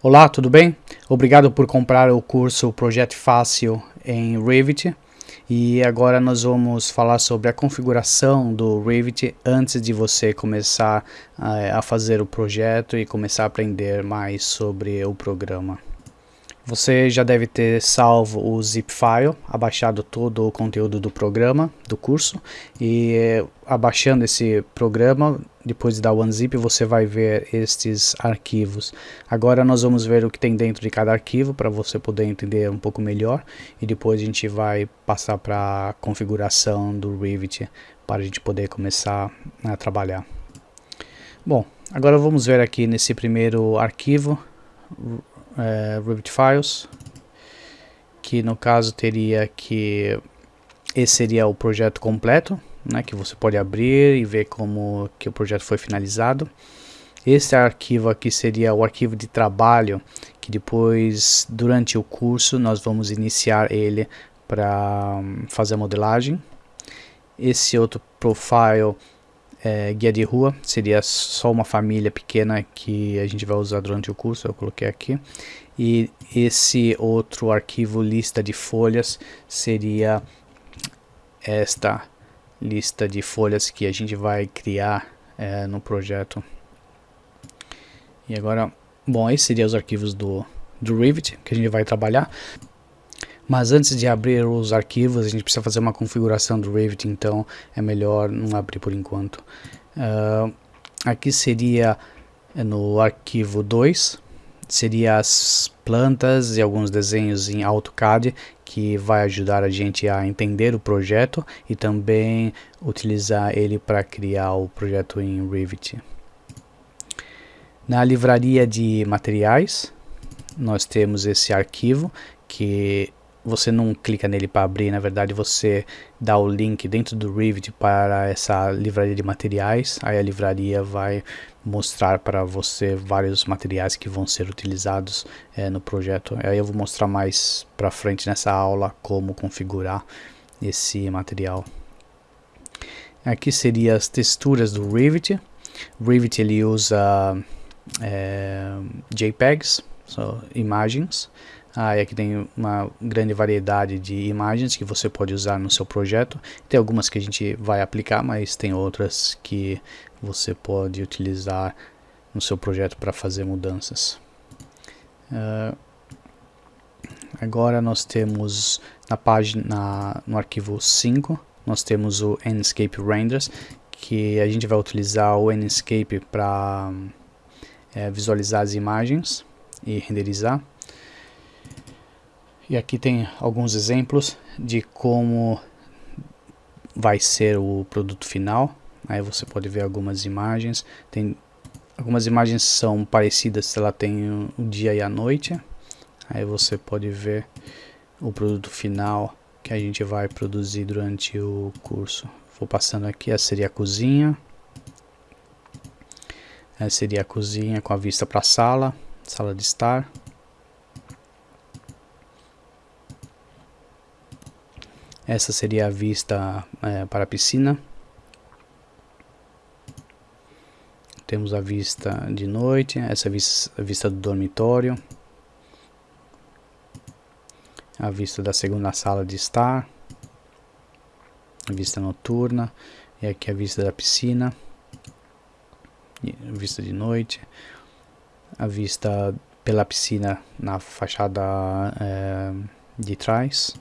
Olá, tudo bem? Obrigado por comprar o curso Projeto Fácil em Revit. E agora nós vamos falar sobre a configuração do Revit antes de você começar uh, a fazer o projeto e começar a aprender mais sobre o programa. Você já deve ter salvo o zip file, abaixado todo o conteúdo do programa, do curso, e eh, abaixando esse programa, depois de dar o unzip, você vai ver estes arquivos. Agora nós vamos ver o que tem dentro de cada arquivo, para você poder entender um pouco melhor, e depois a gente vai passar para a configuração do Revit, para a gente poder começar a trabalhar. Bom, agora vamos ver aqui nesse primeiro arquivo, é, Files, que no caso teria que esse seria o projeto completo, né, que você pode abrir e ver como que o projeto foi finalizado. Este arquivo aqui seria o arquivo de trabalho, que depois, durante o curso, nós vamos iniciar ele para hum, fazer a modelagem. Esse outro profile é, guia de rua, seria só uma família pequena que a gente vai usar durante o curso, eu coloquei aqui. E esse outro arquivo lista de folhas seria esta lista de folhas que a gente vai criar é, no projeto. E agora, bom, esses seriam os arquivos do, do Revit que a gente vai trabalhar. Mas antes de abrir os arquivos, a gente precisa fazer uma configuração do Revit, então é melhor não abrir por enquanto. Uh, aqui seria eh, no arquivo 2, seria as plantas e alguns desenhos em AutoCAD que vai ajudar a gente a entender o projeto e também utilizar ele para criar o projeto em Revit. Na livraria de materiais, nós temos esse arquivo que você não clica nele para abrir, na verdade você dá o link dentro do Revit para essa livraria de materiais, aí a livraria vai mostrar para você vários materiais que vão ser utilizados é, no projeto. Aí eu vou mostrar mais para frente nessa aula como configurar esse material. Aqui seriam as texturas do Revit. O Revit ele usa é, JPEGs, so, imagens, ah, e aqui tem uma grande variedade de imagens que você pode usar no seu projeto. Tem algumas que a gente vai aplicar, mas tem outras que você pode utilizar no seu projeto para fazer mudanças. Uh, agora nós temos na página, na, no arquivo 5, nós temos o Enscape Renders, que a gente vai utilizar o Enscape para é, visualizar as imagens e renderizar. E aqui tem alguns exemplos de como vai ser o produto final. Aí você pode ver algumas imagens. Tem algumas imagens são parecidas ela tem o dia e a noite. Aí você pode ver o produto final que a gente vai produzir durante o curso. Vou passando aqui, essa seria a cozinha. Essa seria a cozinha com a vista para a sala, sala de estar. Essa seria a vista é, para a piscina. Temos a vista de noite, essa vista, a vista do dormitório. A vista da segunda sala de estar. A vista noturna. E aqui a vista da piscina. Vista de noite. A vista pela piscina na fachada é, de trás.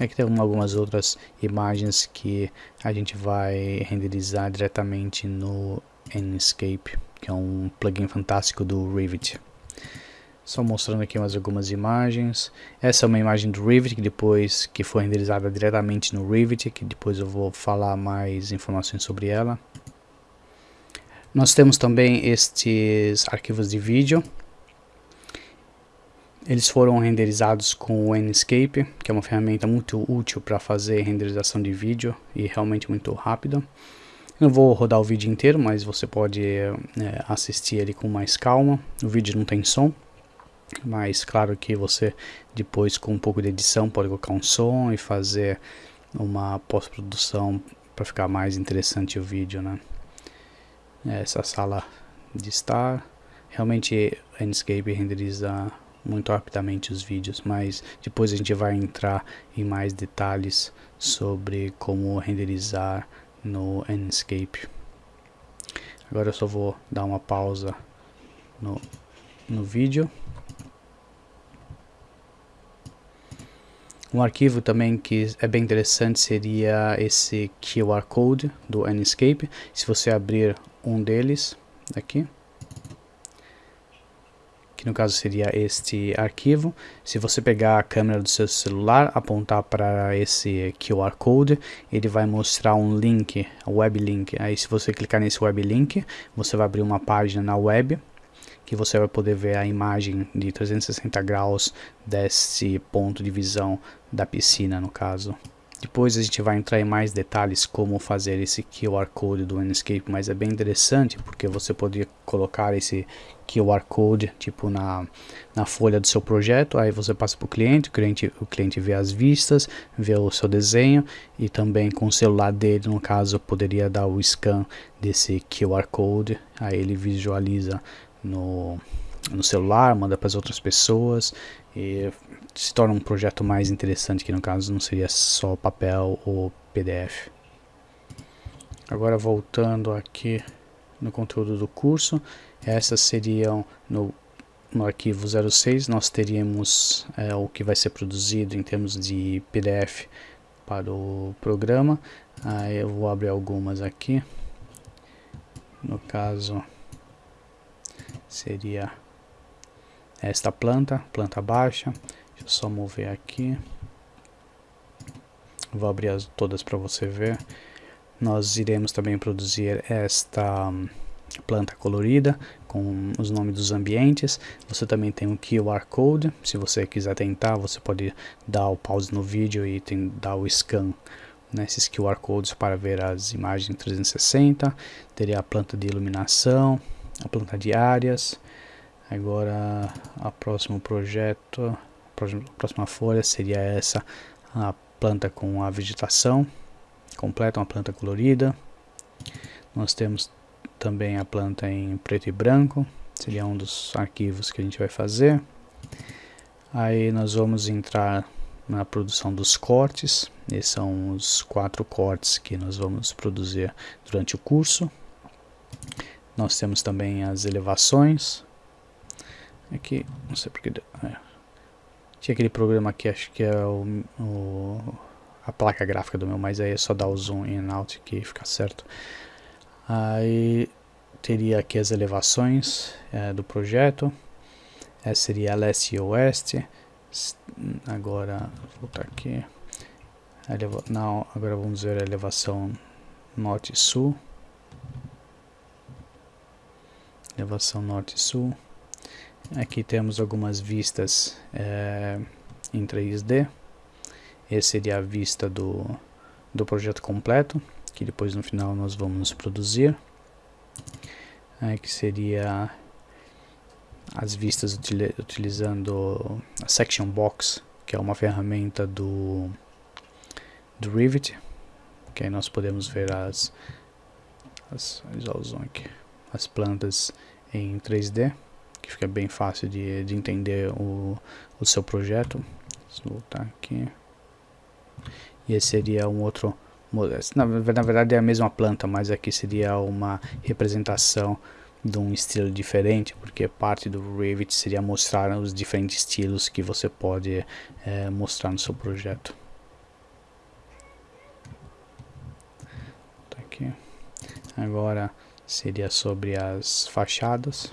Aqui tem algumas outras imagens que a gente vai renderizar diretamente no Enscape, que é um plugin fantástico do Revit. Só mostrando aqui mais algumas imagens. Essa é uma imagem do Revit que depois que foi renderizada diretamente no Revit, que depois eu vou falar mais informações sobre ela. Nós temos também estes arquivos de vídeo eles foram renderizados com o Enscape, que é uma ferramenta muito útil para fazer renderização de vídeo e realmente muito rápida. Não vou rodar o vídeo inteiro, mas você pode é, assistir ele com mais calma. O vídeo não tem som, mas claro que você depois com um pouco de edição pode colocar um som e fazer uma pós-produção para ficar mais interessante o vídeo, né? Essa sala de estar. Realmente Enscape renderiza muito rapidamente os vídeos, mas depois a gente vai entrar em mais detalhes sobre como renderizar no Enscape. Agora eu só vou dar uma pausa no, no vídeo. Um arquivo também que é bem interessante seria esse QR Code do Enscape. Se você abrir um deles aqui, no caso seria este arquivo. Se você pegar a câmera do seu celular, apontar para esse QR Code, ele vai mostrar um link, um web link. Aí se você clicar nesse web link, você vai abrir uma página na web, que você vai poder ver a imagem de 360 graus desse ponto de visão da piscina no caso. Depois a gente vai entrar em mais detalhes como fazer esse QR Code do Enscape, mas é bem interessante porque você poderia colocar esse QR Code tipo na, na folha do seu projeto, aí você passa para o cliente, o cliente, vê as vistas, vê o seu desenho e também com o celular dele, no caso, poderia dar o scan desse QR Code, aí ele visualiza no, no celular, manda para as outras pessoas e se torna um projeto mais interessante, que no caso não seria só papel ou PDF. Agora voltando aqui no conteúdo do curso, essas seriam no, no arquivo 06, nós teríamos é, o que vai ser produzido em termos de PDF para o programa. Aí eu vou abrir algumas aqui. No caso, seria esta planta, planta baixa. Deixa eu só mover aqui. Vou abrir as, todas para você ver. Nós iremos também produzir esta hum, planta colorida com os nomes dos ambientes. Você também tem um QR Code. Se você quiser tentar, você pode dar o pause no vídeo e tem, dar o scan nesses QR Codes para ver as imagens 360. Teria a planta de iluminação, a planta de áreas. Agora, a próximo projeto próxima folha seria essa, a planta com a vegetação completa, uma planta colorida. Nós temos também a planta em preto e branco, seria um dos arquivos que a gente vai fazer. Aí nós vamos entrar na produção dos cortes, esses são os quatro cortes que nós vamos produzir durante o curso. Nós temos também as elevações, aqui, não sei porque... É tinha aquele programa aqui, acho que é o, o, a placa gráfica do meu, mas aí é só dar o zoom in out que fica certo. Aí teria aqui as elevações é, do projeto. Essa seria a leste e oeste. Agora, vou voltar aqui. Eleva não, agora vamos ver a elevação norte e sul. Elevação norte e sul. Aqui temos algumas vistas é, em 3D. Essa seria a vista do, do projeto completo, que depois no final nós vamos produzir. Aqui seria as vistas util, utilizando a Section Box, que é uma ferramenta do, do Rivet, que aí nós podemos ver as, as, as plantas em 3D que fica bem fácil de, de entender o, o seu projeto. Vou voltar aqui. E esse seria um outro na, na verdade é a mesma planta, mas aqui seria uma representação de um estilo diferente, porque parte do Revit seria mostrar os diferentes estilos que você pode é, mostrar no seu projeto. Tá aqui. Agora seria sobre as fachadas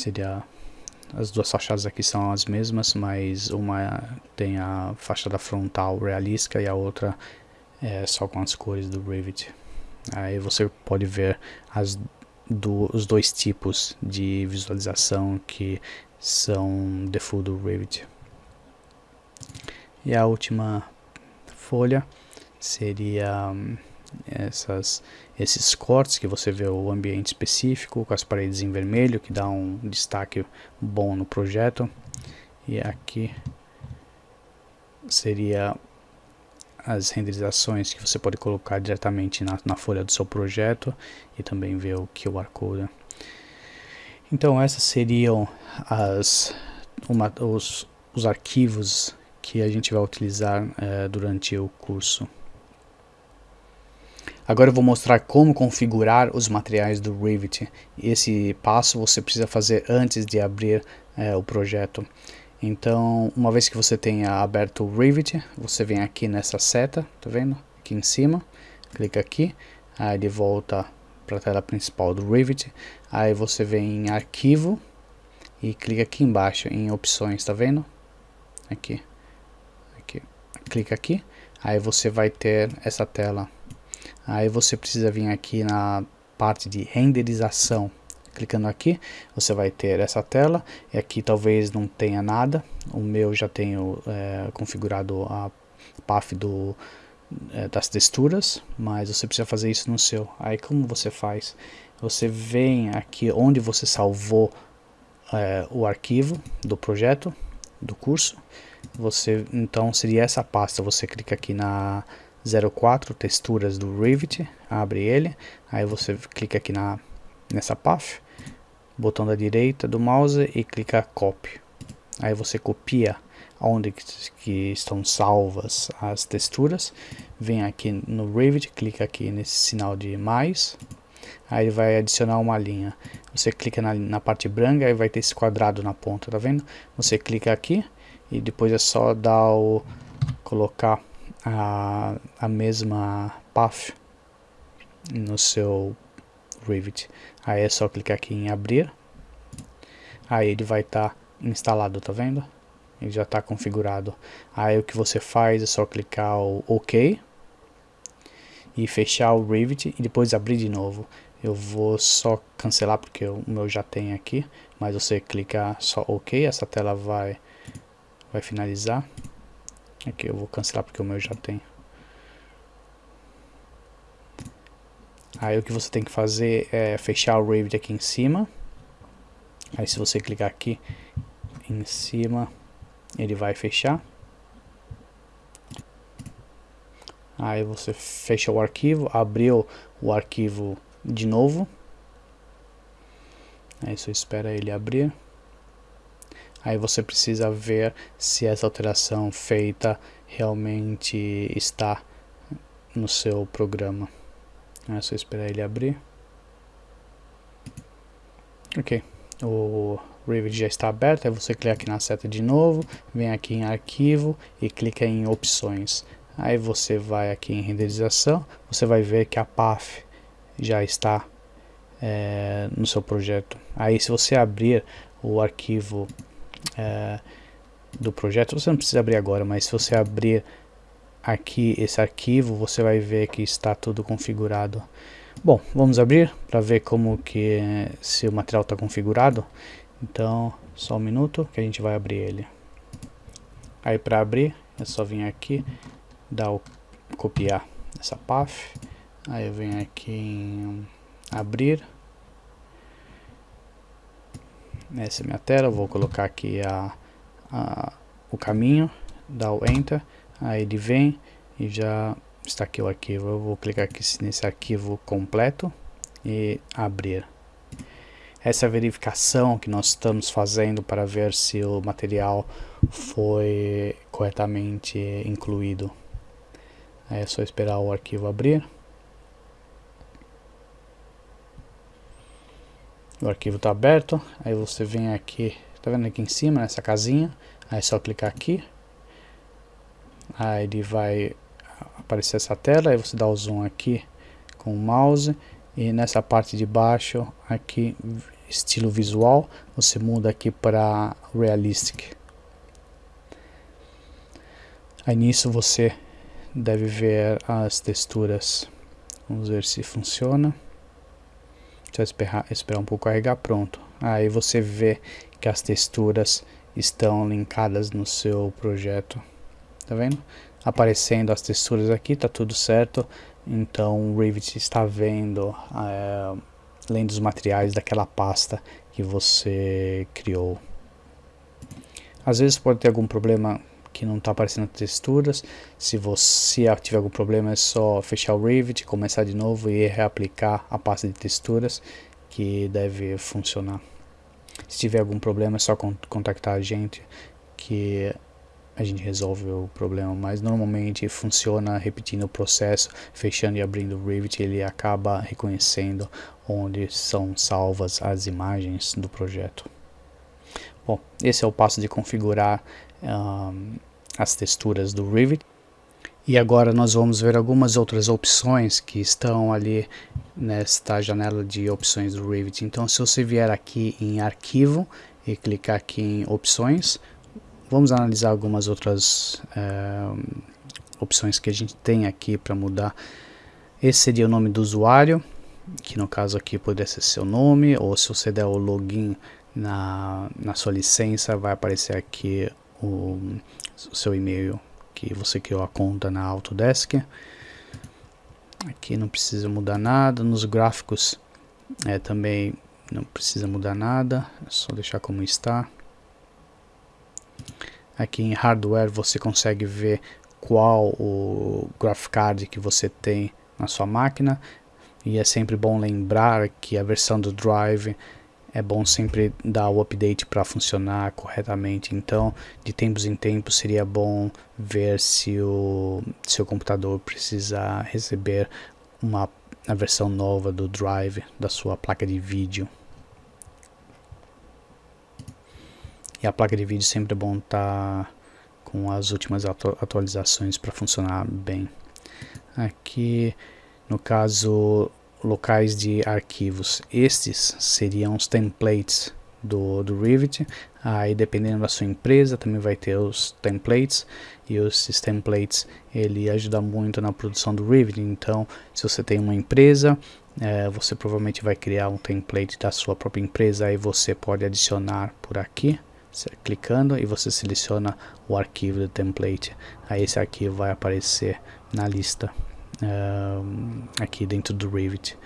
seria as duas fachadas aqui são as mesmas, mas uma tem a fachada frontal realística e a outra é só com as cores do Revit. Aí você pode ver as do, os dois tipos de visualização que são default do Revit. E a última folha seria essas, esses cortes que você vê o ambiente específico com as paredes em vermelho que dá um destaque bom no projeto e aqui seria as renderizações que você pode colocar diretamente na, na folha do seu projeto e também ver o QR Code. Então essas seriam as, uma, os, os arquivos que a gente vai utilizar é, durante o curso. Agora eu vou mostrar como configurar os materiais do Revit. Esse passo você precisa fazer antes de abrir é, o projeto. Então, uma vez que você tenha aberto o Revit, você vem aqui nessa seta, tá vendo? Aqui em cima, clica aqui, aí ele volta para a tela principal do Revit, aí você vem em arquivo e clica aqui embaixo em opções, tá vendo? Aqui, aqui, clica aqui, aí você vai ter essa tela. Aí você precisa vir aqui na parte de renderização, Clicando aqui, você vai ter essa tela, e aqui talvez não tenha nada, o meu já tenho é, configurado a path do, é, das texturas, mas você precisa fazer isso no seu. Aí como você faz? Você vem aqui onde você salvou é, o arquivo do projeto, do curso, você então seria essa pasta, você clica aqui na 04 texturas do Revit, abre ele, aí você clica aqui na nessa path, botão da direita do mouse e clica copy. Aí você copia onde que estão salvas as texturas, vem aqui no Revit, clica aqui nesse sinal de mais, aí ele vai adicionar uma linha. Você clica na, na parte branca e vai ter esse quadrado na ponta, tá vendo? Você clica aqui e depois é só dar o colocar a, a mesma path no seu Revit. Aí é só clicar aqui em abrir. Aí ele vai estar tá instalado, tá vendo? Ele já está configurado. Aí o que você faz é só clicar o OK e fechar o Revit e depois abrir de novo. Eu vou só cancelar porque o meu já tem aqui, mas você clicar só OK, essa tela vai vai finalizar. Aqui eu vou cancelar porque o meu já tem. Aí o que você tem que fazer é fechar o Revit aqui em cima. Aí se você clicar aqui em cima, ele vai fechar. Aí você fecha o arquivo, abriu o arquivo de novo. Aí você espera ele abrir. Aí você precisa ver se essa alteração feita realmente está no seu programa. É só esperar ele abrir. Ok, o Revit já está aberto, aí você clica aqui na seta de novo, vem aqui em arquivo e clica em opções. Aí você vai aqui em renderização, você vai ver que a path já está é, no seu projeto. Aí se você abrir o arquivo é, do projeto, você não precisa abrir agora, mas se você abrir aqui esse arquivo, você vai ver que está tudo configurado. Bom, vamos abrir para ver como que se o material está configurado. Então, só um minuto que a gente vai abrir ele. Aí para abrir, é só vir aqui, dar o copiar essa path. Aí eu venho aqui em abrir. Essa é a minha tela, vou colocar aqui a, a, o caminho, dar o Enter aí ele vem e já está aqui o arquivo. Eu vou clicar aqui nesse arquivo completo e abrir. Essa verificação que nós estamos fazendo para ver se o material foi corretamente incluído. É só esperar o arquivo abrir o arquivo está aberto aí você vem aqui tá vendo aqui em cima nessa casinha? Aí é só clicar aqui. Aí ele vai aparecer essa tela, aí você dá o zoom aqui com o mouse. E nessa parte de baixo aqui estilo visual você muda aqui para realistic. Aí nisso você deve ver as texturas. Vamos ver se funciona eu esperar, esperar um pouco carregar pronto aí você vê que as texturas estão linkadas no seu projeto tá vendo? Aparecendo as texturas aqui, tá tudo certo. Então o Revit está vendo, é, além dos materiais daquela pasta que você criou. Às vezes pode ter algum problema que não está aparecendo texturas. Se você tiver algum problema é só fechar o Revit, começar de novo e reaplicar a pasta de texturas que deve funcionar. Se tiver algum problema é só contactar a gente que a gente resolve o problema, mas normalmente funciona repetindo o processo, fechando e abrindo o Revit, ele acaba reconhecendo onde são salvas as imagens do projeto. Bom, esse é o passo de configurar as texturas do Revit. E agora nós vamos ver algumas outras opções que estão ali nesta janela de opções do Revit. Então se você vier aqui em arquivo e clicar aqui em opções, vamos analisar algumas outras uh, opções que a gente tem aqui para mudar. Esse seria o nome do usuário, que no caso aqui poderia ser seu nome, ou se você der o login na, na sua licença, vai aparecer aqui o, o seu e-mail que você criou a conta na Autodesk. Aqui não precisa mudar nada, nos gráficos é, também não precisa mudar nada, é só deixar como está. Aqui em hardware você consegue ver qual o graphic card que você tem na sua máquina e é sempre bom lembrar que a versão do drive é bom sempre dar o update para funcionar corretamente. Então, de tempos em tempos, seria bom ver se o seu computador precisa receber uma versão nova do drive da sua placa de vídeo. E a placa de vídeo sempre é bom estar tá com as últimas atu atualizações para funcionar bem. Aqui, no caso locais de arquivos. Estes seriam os templates do, do Revit. Aí dependendo da sua empresa também vai ter os templates e esses templates ele ajuda muito na produção do Revit. Então se você tem uma empresa é, você provavelmente vai criar um template da sua própria empresa aí você pode adicionar por aqui clicando e você seleciona o arquivo do template aí esse arquivo vai aparecer na lista uh, aqui dentro do Revit.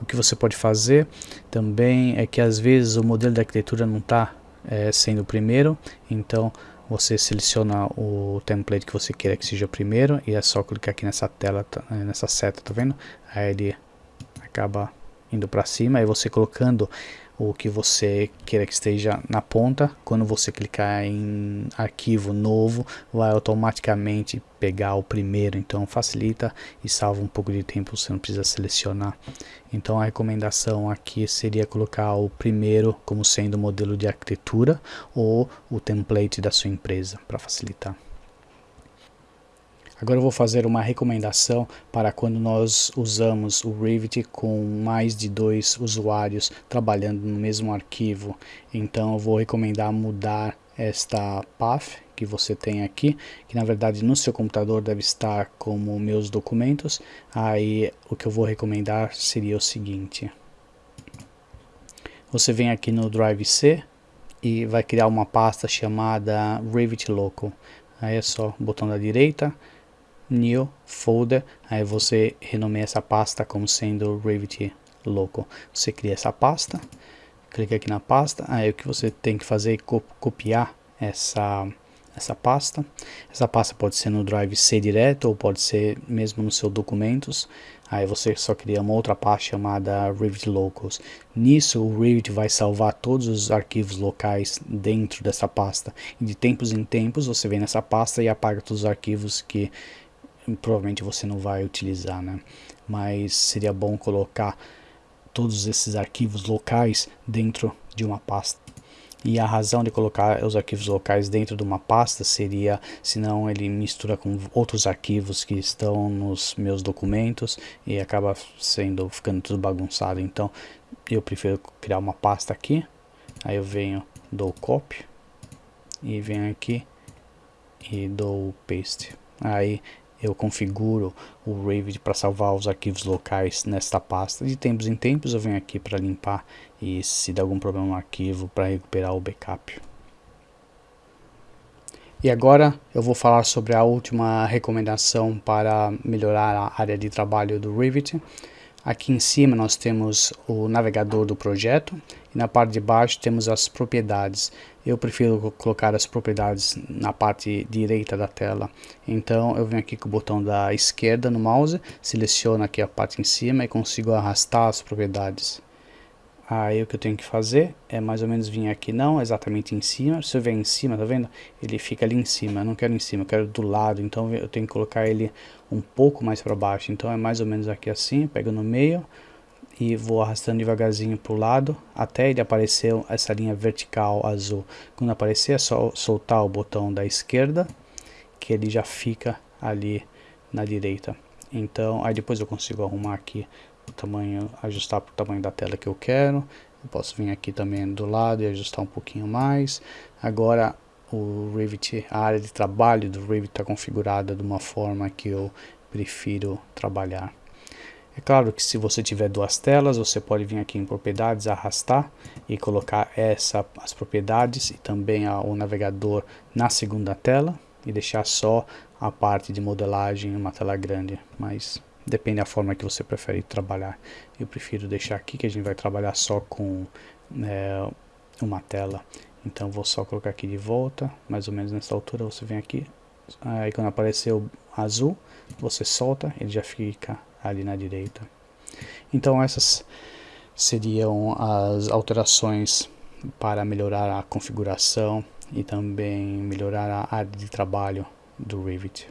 O que você pode fazer também é que às vezes o modelo de arquitetura não está é, sendo o primeiro, então você seleciona o template que você queira que seja o primeiro e é só clicar aqui nessa tela, tá, nessa seta, tá vendo? Aí ele acaba indo para cima e você colocando o que você queira que esteja na ponta. Quando você clicar em arquivo novo, vai automaticamente pegar o primeiro, então facilita e salva um pouco de tempo, você não precisa selecionar. Então a recomendação aqui seria colocar o primeiro como sendo o modelo de arquitetura ou o template da sua empresa para facilitar. Agora eu vou fazer uma recomendação para quando nós usamos o Revit com mais de dois usuários trabalhando no mesmo arquivo. Então eu vou recomendar mudar esta path que você tem aqui, que na verdade no seu computador deve estar como meus documentos. Aí o que eu vou recomendar seria o seguinte. Você vem aqui no Drive C e vai criar uma pasta chamada Revit Local. Aí é só botão da direita, new folder, aí você renomeia essa pasta como sendo Revit Local. Você cria essa pasta, clica aqui na pasta, aí o que você tem que fazer é copiar essa essa pasta. Essa pasta pode ser no Drive C direto ou pode ser mesmo nos seus documentos. Aí você só cria uma outra pasta chamada Revit Locals. Nisso o Revit vai salvar todos os arquivos locais dentro dessa pasta. E de tempos em tempos você vem nessa pasta e apaga todos os arquivos que provavelmente você não vai utilizar, né? Mas seria bom colocar todos esses arquivos locais dentro de uma pasta. E a razão de colocar os arquivos locais dentro de uma pasta seria, senão ele mistura com outros arquivos que estão nos meus documentos e acaba sendo, ficando tudo bagunçado. Então eu prefiro criar uma pasta aqui, aí eu venho, dou copy e venho aqui e dou paste. Aí eu configuro o Revit para salvar os arquivos locais nesta pasta. De tempos em tempos eu venho aqui para limpar e se der algum problema no arquivo para recuperar o backup. E agora eu vou falar sobre a última recomendação para melhorar a área de trabalho do Revit. Aqui em cima nós temos o navegador do projeto e na parte de baixo temos as propriedades. Eu prefiro colocar as propriedades na parte direita da tela. Então eu venho aqui com o botão da esquerda no mouse, seleciono aqui a parte em cima e consigo arrastar as propriedades. Aí o que eu tenho que fazer é mais ou menos vir aqui, não exatamente em cima. Se eu vier em cima, tá vendo? Ele fica ali em cima. Eu não quero em cima, eu quero do lado. Então eu tenho que colocar ele um pouco mais para baixo. Então é mais ou menos aqui assim, pego no meio e vou arrastando devagarzinho para o lado até ele aparecer essa linha vertical azul. Quando aparecer é só soltar o botão da esquerda que ele já fica ali na direita. Então aí depois eu consigo arrumar aqui o tamanho, ajustar para o tamanho da tela que eu quero. Eu posso vir aqui também do lado e ajustar um pouquinho mais. Agora o Revit, a área de trabalho do Revit está configurada de uma forma que eu prefiro trabalhar. É claro que se você tiver duas telas, você pode vir aqui em propriedades, arrastar e colocar essa, as propriedades e também a, o navegador na segunda tela e deixar só a parte de modelagem em uma tela grande, mas Depende da forma que você prefere trabalhar. Eu prefiro deixar aqui que a gente vai trabalhar só com é, uma tela. Então vou só colocar aqui de volta, mais ou menos nessa altura você vem aqui. Aí quando aparecer o azul, você solta, ele já fica ali na direita. Então essas seriam as alterações para melhorar a configuração e também melhorar a área de trabalho do Revit.